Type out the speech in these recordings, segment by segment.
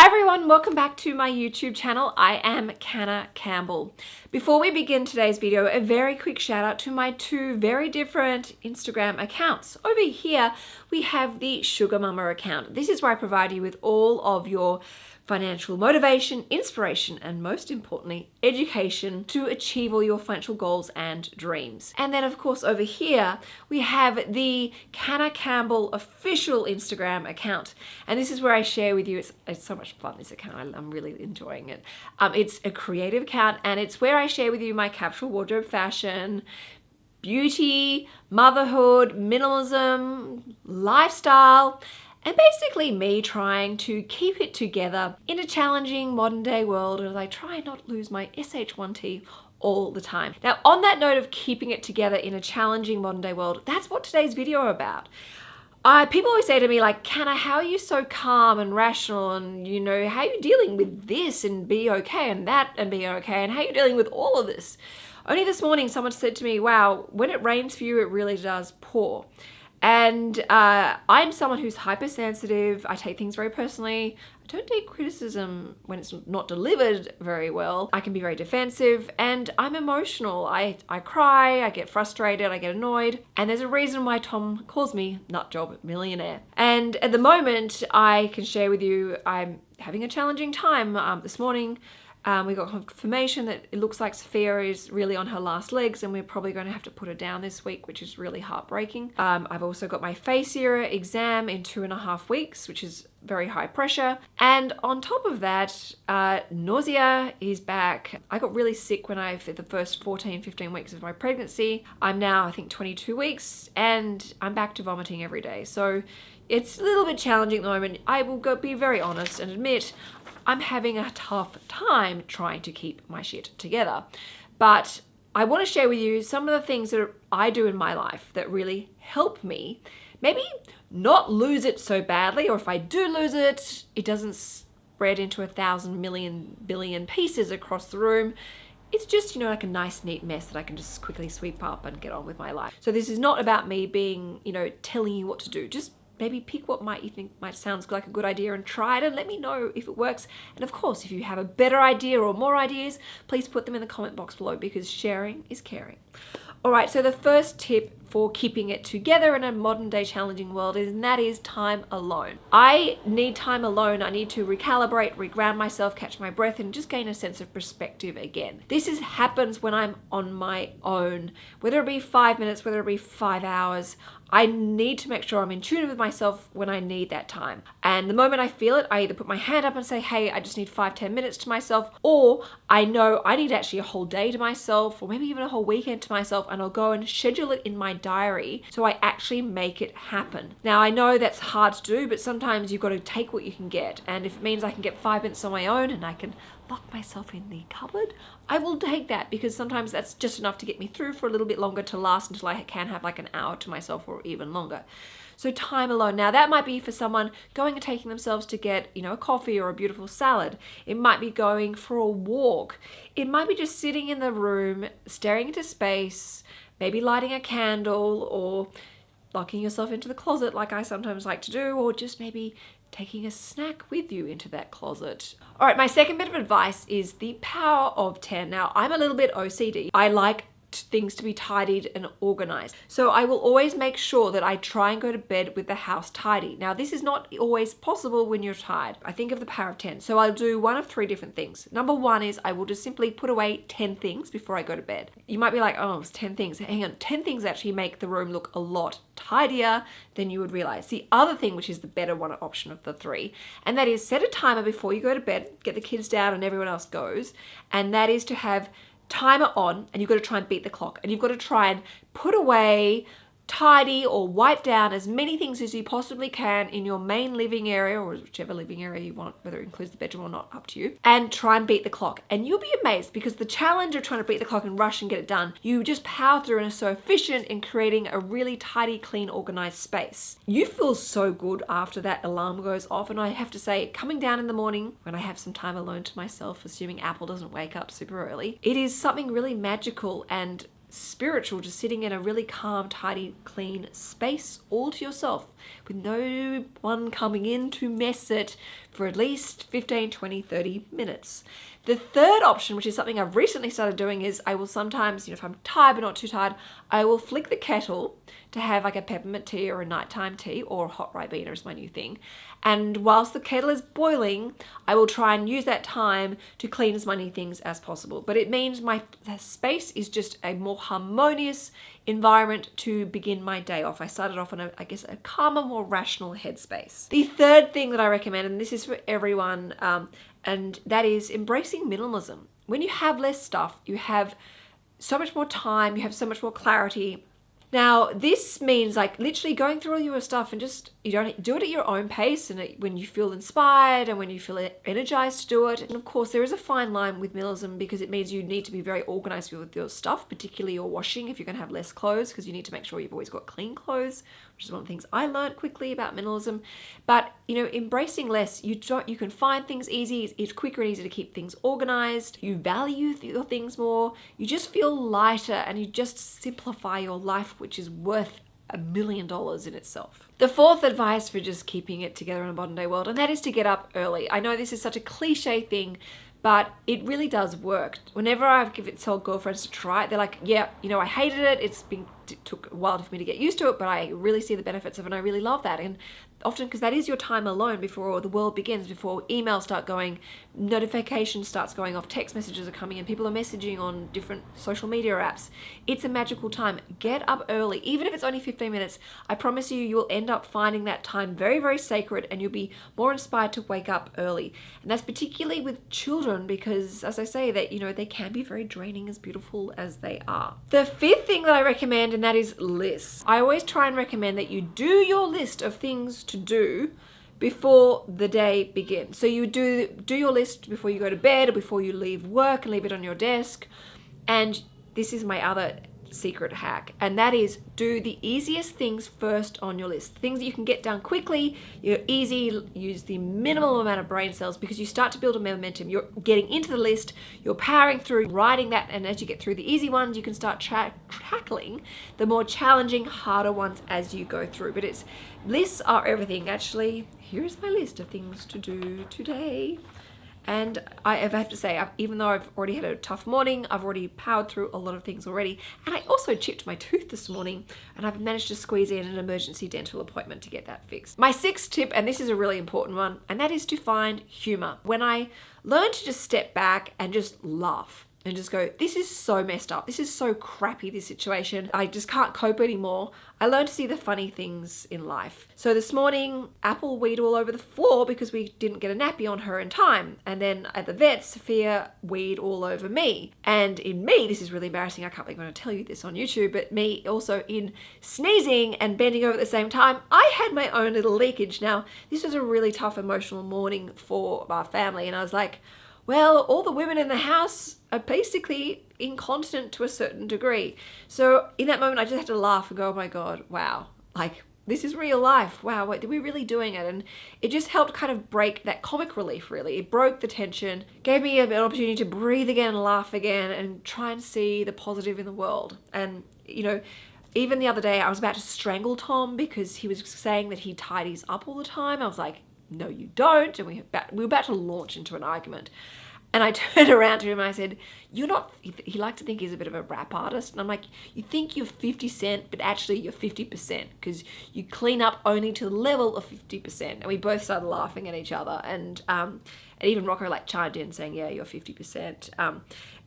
Hi everyone, welcome back to my YouTube channel. I am Canna Campbell. Before we begin today's video, a very quick shout out to my two very different Instagram accounts. Over here, we have the SugarMamma account. This is where I provide you with all of your financial motivation, inspiration, and most importantly, education to achieve all your financial goals and dreams. And then of course over here, we have the Canna Campbell official Instagram account. And this is where I share with you, it's, it's so much fun, this account, I, am really enjoying it. Um, it's a creative account and it's where I share with you my capsule wardrobe fashion, beauty, motherhood, minimalism, lifestyle, and basically me trying to keep it together in a challenging modern day world as I try not lose my SH1T all the time. Now on that note of keeping it together in a challenging modern day world, that's what today's video about. Uh, people always say to me like, Canna, how are you so calm and rational and you know, how are you dealing with this and be okay and that and be okay and how are you dealing with all of this? Only this morning someone said to me, wow, when it rains for you, it really does pour. And uh, I'm someone who's hypersensitive. I take things very personally. I don't take criticism when it's not delivered very well. I can be very defensive and I'm emotional. I, I cry, I get frustrated, I get annoyed. And there's a reason why Tom calls me nutjob millionaire. And at the moment, I can share with you, I'm having a challenging time. Um, this morning, um, we got confirmation that it looks like Sophia is really on her last legs and we're probably going to have to put her down this week, which is really heartbreaking. Um, I've also got my FASEA exam in two and a half weeks, which is very high pressure. And on top of that, uh, nausea is back. I got really sick when I, for the first 14, 15 weeks of my pregnancy. I'm now, I think 22 weeks and I'm back to vomiting every day. So it's a little bit challenging at the moment. I will go be very honest and admit I'm having a tough time trying to keep my shit together. But I want to share with you some of the things that I do in my life that really help me maybe not lose it so badly, or if I do lose it, it doesn't spread into a thousand million billion pieces across the room. It's just, you know, like a nice neat mess that I can just quickly sweep up and get on with my life. So this is not about me being, you know, telling you what to do. Just maybe pick what might you think might sound like a good idea and try it and let me know if it works. And of course, if you have a better idea or more ideas, please put them in the comment box below because sharing is caring. All right, so the first tip for keeping it together in a modern day challenging world and that is time alone. I need time alone. I need to recalibrate, reground myself, catch my breath and just gain a sense of perspective again. This is happens when I'm on my own, whether it be five minutes, whether it be five hours. I need to make sure I'm in tune with myself when I need that time. And the moment I feel it, I either put my hand up and say, hey, I just need five, 10 minutes to myself, or I know I need actually a whole day to myself, or maybe even a whole weekend to myself, and I'll go and schedule it in my diary so I actually make it happen. Now, I know that's hard to do, but sometimes you've got to take what you can get. And if it means I can get five minutes on my own and I can lock myself in the cupboard, I will take that because sometimes that's just enough to get me through for a little bit longer to last until I can have like an hour to myself or even longer. So time alone. Now that might be for someone going and taking themselves to get, you know, a coffee or a beautiful salad. It might be going for a walk. It might be just sitting in the room, staring into space, maybe lighting a candle or locking yourself into the closet like I sometimes like to do, or just maybe taking a snack with you into that closet. All right, my second bit of advice is the power of 10. Now, I'm a little bit OCD. I like things to be tidied and organized. So I will always make sure that I try and go to bed with the house tidy. Now this is not always possible when you're tired. I think of the power of 10. So I'll do one of three different things. Number one is I will just simply put away 10 things before I go to bed. You might be like, oh, it's 10 things. Hang on, 10 things actually make the room look a lot tidier than you would realize. The other thing, which is the better one option of the three, and that is set a timer before you go to bed, get the kids down and everyone else goes. And that is to have timer on and you've got to try and beat the clock and you've got to try and put away tidy or wipe down as many things as you possibly can in your main living area or whichever living area you want, whether it includes the bedroom or not, up to you, and try and beat the clock. And you'll be amazed because the challenge of trying to beat the clock and rush and get it done, you just power through and are so efficient in creating a really tidy, clean, organized space. You feel so good after that alarm goes off. And I have to say, coming down in the morning when I have some time alone to myself, assuming Apple doesn't wake up super early, it is something really magical and spiritual, just sitting in a really calm, tidy, clean space all to yourself. With no one coming in to mess it for at least 15, 20, 30 minutes. The third option, which is something I've recently started doing, is I will sometimes, you know, if I'm tired but not too tired, I will flick the kettle to have like a peppermint tea or a nighttime tea or a hot ribena is my new thing. And whilst the kettle is boiling, I will try and use that time to clean as many things as possible. But it means my space is just a more harmonious environment to begin my day off. I started off on a, I guess, a calmer, more rational headspace. The third thing that I recommend, and this is for everyone, um, and that is embracing minimalism. When you have less stuff, you have so much more time, you have so much more clarity, now, this means like literally going through all your stuff and just, you don't do it at your own pace and when you feel inspired and when you feel energized to do it. And of course, there is a fine line with minimalism because it means you need to be very organized with your stuff, particularly your washing if you're going to have less clothes because you need to make sure you've always got clean clothes which is one of the things I learned quickly about minimalism. But you know, embracing less, you don't you can find things easy, it's quicker and easier to keep things organized, you value your things more, you just feel lighter and you just simplify your life, which is worth a million dollars in itself. The fourth advice for just keeping it together in a modern day world, and that is to get up early. I know this is such a cliche thing, but it really does work. Whenever I've given it to girlfriends to try it, they're like, yeah, you know, I hated it. It's been it took a while for me to get used to it, but I really see the benefits of it and I really love that. And often because that is your time alone before the world begins, before emails start going, notifications starts going off, text messages are coming in, people are messaging on different social media apps. It's a magical time. Get up early, even if it's only 15 minutes. I promise you, you'll end up finding that time very, very sacred and you'll be more inspired to wake up early. And that's particularly with children because as I say that, you know, they can be very draining as beautiful as they are. The fifth thing that I recommend and that is lists. I always try and recommend that you do your list of things to do before the day begins. So you do do your list before you go to bed or before you leave work and leave it on your desk. And this is my other secret hack and that is do the easiest things first on your list. Things that you can get done quickly you're easy use the minimal amount of brain cells because you start to build a momentum. You're getting into the list you're powering through writing that and as you get through the easy ones you can start tra tackling the more challenging harder ones as you go through. But it's lists are everything. Actually here's my list of things to do today and I have to say, even though I've already had a tough morning, I've already powered through a lot of things already. And I also chipped my tooth this morning and I've managed to squeeze in an emergency dental appointment to get that fixed. My sixth tip, and this is a really important one, and that is to find humor. When I learned to just step back and just laugh, and just go, this is so messed up. This is so crappy, this situation. I just can't cope anymore. I learned to see the funny things in life. So this morning, Apple weed all over the floor because we didn't get a nappy on her in time. And then at the vet, Sophia weed all over me. And in me, this is really embarrassing. I can't believe I'm going to tell you this on YouTube, but me also in sneezing and bending over at the same time, I had my own little leakage. Now, this was a really tough emotional morning for our family. And I was like, well, all the women in the house are basically incontinent to a certain degree. So in that moment, I just had to laugh and go, oh my God, wow. Like, this is real life. Wow, wait, are we really doing it? And it just helped kind of break that comic relief, really. It broke the tension, gave me an opportunity to breathe again, laugh again, and try and see the positive in the world. And, you know, even the other day, I was about to strangle Tom because he was saying that he tidies up all the time. I was like, no you don't and we, about, we were about to launch into an argument and I turned around to him and I said, you're not, he liked to think he's a bit of a rap artist. And I'm like, you think you're 50 cent, but actually you're 50% because you clean up only to the level of 50%. And we both started laughing at each other. And, um, and even Rocco like chimed in saying, yeah, you're 50%. Um,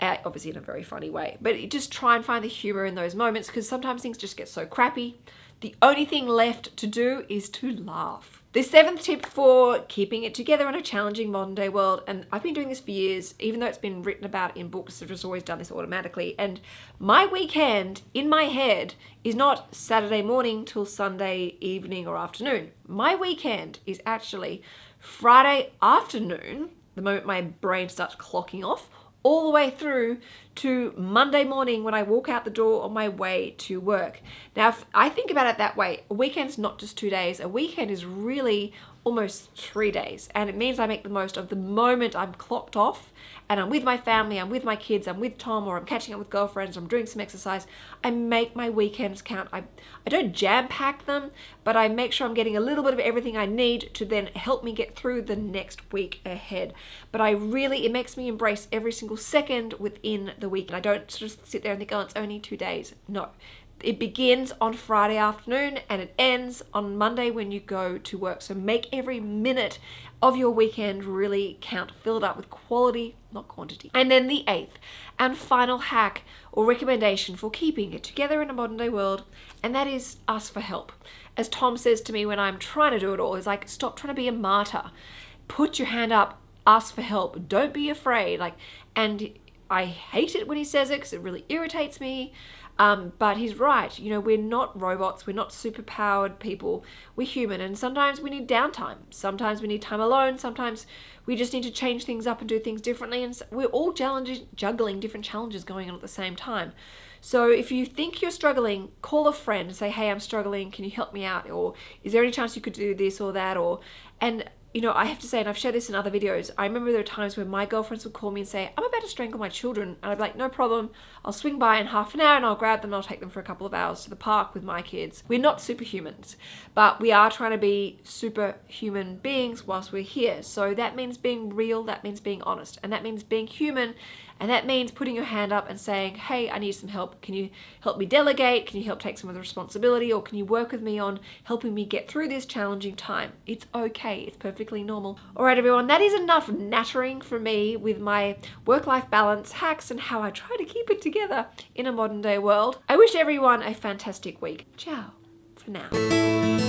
obviously in a very funny way. But just try and find the humor in those moments because sometimes things just get so crappy. The only thing left to do is to laugh. The seventh tip for keeping it together in a challenging modern day world, and I've been doing this for years, even though it's been written about in books, I've just always done this automatically. And my weekend in my head is not Saturday morning till Sunday evening or afternoon. My weekend is actually Friday afternoon, the moment my brain starts clocking off, all the way through to Monday morning when I walk out the door on my way to work. Now, if I think about it that way, a weekend's not just two days. A weekend is really almost three days. And it means I make the most of the moment I'm clocked off and I'm with my family, I'm with my kids, I'm with Tom, or I'm catching up with girlfriends, I'm doing some exercise. I make my weekends count. I, I don't jam pack them, but I make sure I'm getting a little bit of everything I need to then help me get through the next week ahead. But I really, it makes me embrace every single second within the week. And I don't just sit there and think, oh, it's only two days. No, it begins on Friday afternoon and it ends on Monday when you go to work. So make every minute of your weekend really count. Fill it up with quality, not quantity. And then the eighth and final hack or recommendation for keeping it together in a modern day world, and that is ask for help. As Tom says to me when I'm trying to do it all, is like, stop trying to be a martyr. Put your hand up, ask for help. Don't be afraid. Like, and I hate it when he says it because it really irritates me. Um, but he's right. You know, we're not robots. We're not super powered people. We're human. And sometimes we need downtime. Sometimes we need time alone. Sometimes we just need to change things up and do things differently. And we're all juggling different challenges going on at the same time. So if you think you're struggling, call a friend and say, hey, I'm struggling. Can you help me out? Or is there any chance you could do this or that? Or, and you know, I have to say, and I've shared this in other videos, I remember there were times when my girlfriends would call me and say, I'm about to strangle my children. And I'd be like, no problem. I'll swing by in half an hour and I'll grab them and I'll take them for a couple of hours to the park with my kids. We're not superhumans, but we are trying to be superhuman beings whilst we're here. So that means being real, that means being honest, and that means being human and that means putting your hand up and saying, hey, I need some help. Can you help me delegate? Can you help take some of the responsibility? Or can you work with me on helping me get through this challenging time? It's okay. It's perfectly normal. All right, everyone, that is enough nattering for me with my work-life balance hacks and how I try to keep it together in a modern day world. I wish everyone a fantastic week. Ciao for now.